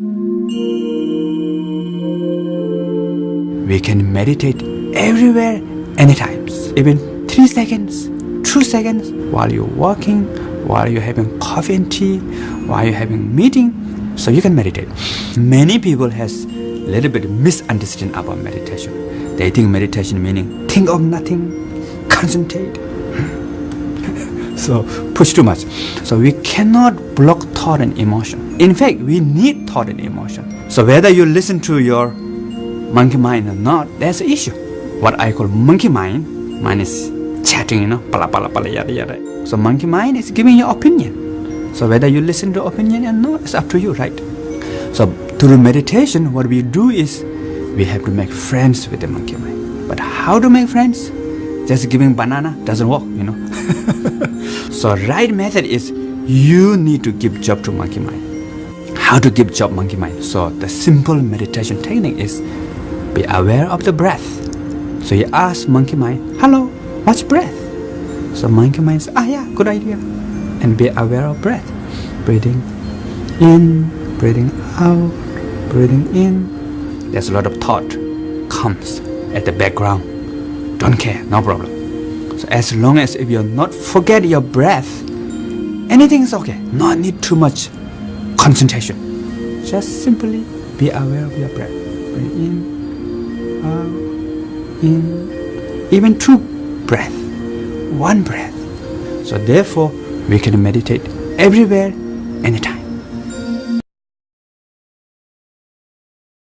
We can meditate everywhere, anytime, even 3 seconds, 2 seconds, while you're walking, while you're having coffee and tea, while you're having meeting, so you can meditate. Many people has a little bit misunderstanding about meditation. They think meditation meaning think of nothing, concentrate. So push too much. So we cannot block thought and emotion. In fact, we need thought and emotion. So whether you listen to your monkey mind or not, that's an issue. What I call monkey mind, mind is chatting, you know, pala pala pala yada yada. So monkey mind is giving your opinion. So whether you listen to opinion or not, it's up to you, right? So through meditation, what we do is we have to make friends with the monkey mind. But how to make friends? Just giving banana doesn't work, you know. so right method is you need to give job to monkey mind. How to give job monkey mind? So the simple meditation technique is be aware of the breath. So you ask monkey mind, hello, what's breath? So monkey mind says, ah yeah, good idea. And be aware of breath. Breathing in, breathing out, breathing in. There's a lot of thought comes at the background. Don't care, no problem. So as long as if you're not forget your breath, anything is okay. Not need too much concentration. Just simply be aware of your breath. Breathe in, out, in, even two breath, one breath. So therefore, we can meditate everywhere, anytime.